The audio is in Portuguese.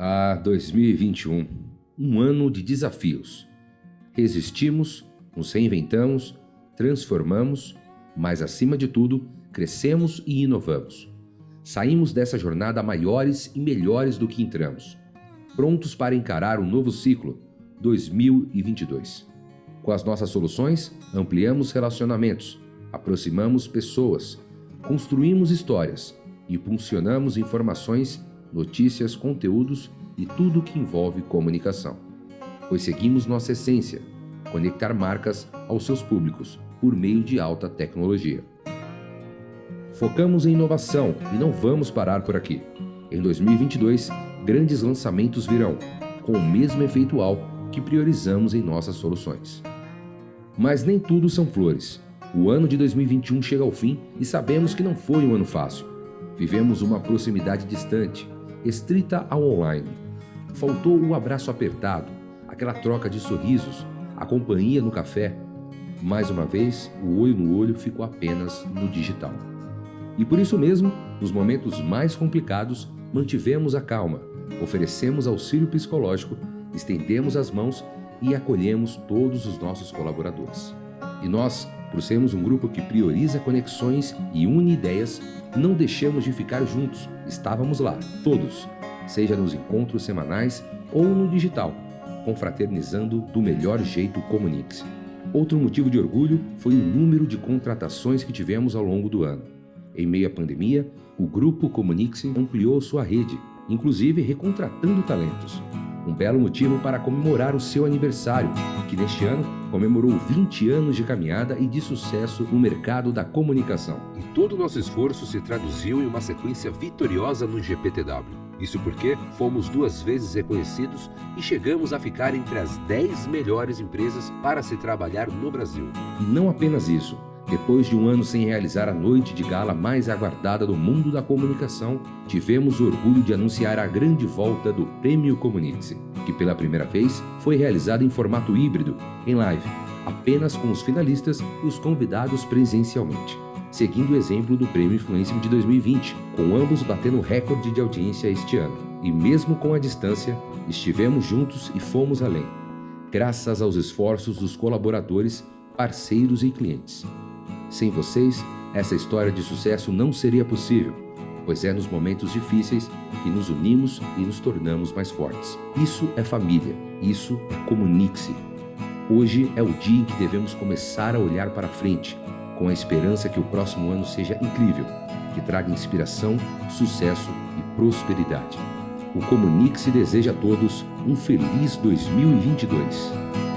Ah, 2021. Um ano de desafios. Resistimos, nos reinventamos, transformamos, mas acima de tudo, crescemos e inovamos. Saímos dessa jornada maiores e melhores do que entramos, prontos para encarar um novo ciclo, 2022. Com as nossas soluções, ampliamos relacionamentos, aproximamos pessoas, construímos histórias e impulsionamos informações, notícias, conteúdos e tudo o que envolve comunicação. Pois seguimos nossa essência, conectar marcas aos seus públicos por meio de alta tecnologia. Focamos em inovação e não vamos parar por aqui. Em 2022, grandes lançamentos virão, com o mesmo efeito álcool que priorizamos em nossas soluções. Mas nem tudo são flores. O ano de 2021 chega ao fim e sabemos que não foi um ano fácil. Vivemos uma proximidade distante, estrita ao online. Faltou o abraço apertado, aquela troca de sorrisos, a companhia no café. Mais uma vez, o olho no olho ficou apenas no digital. E por isso mesmo, nos momentos mais complicados, mantivemos a calma, oferecemos auxílio psicológico, estendemos as mãos e acolhemos todos os nossos colaboradores. E nós, por sermos um grupo que prioriza conexões e une ideias, não deixamos de ficar juntos, estávamos lá, todos, seja nos encontros semanais ou no digital, confraternizando do melhor jeito Comunique-se. Outro motivo de orgulho foi o número de contratações que tivemos ao longo do ano. Em meio à pandemia, o Grupo Comunique-se ampliou sua rede, inclusive recontratando talentos. Um belo motivo para comemorar o seu aniversário, que neste ano comemorou 20 anos de caminhada e de sucesso no mercado da comunicação. E todo o nosso esforço se traduziu em uma sequência vitoriosa no GPTW. Isso porque fomos duas vezes reconhecidos e chegamos a ficar entre as 10 melhores empresas para se trabalhar no Brasil. E não apenas isso. Depois de um ano sem realizar a noite de gala mais aguardada do mundo da comunicação, tivemos o orgulho de anunciar a grande volta do Prêmio Comunique-se, que pela primeira vez foi realizado em formato híbrido, em live, apenas com os finalistas e os convidados presencialmente seguindo o exemplo do Prêmio Influência de 2020, com ambos batendo recorde de audiência este ano. E mesmo com a distância, estivemos juntos e fomos além, graças aos esforços dos colaboradores, parceiros e clientes. Sem vocês, essa história de sucesso não seria possível, pois é nos momentos difíceis que nos unimos e nos tornamos mais fortes. Isso é família, isso é comunique-se. Hoje é o dia em que devemos começar a olhar para frente, com a esperança que o próximo ano seja incrível, que traga inspiração, sucesso e prosperidade. O Comunique-se deseja a todos um feliz 2022.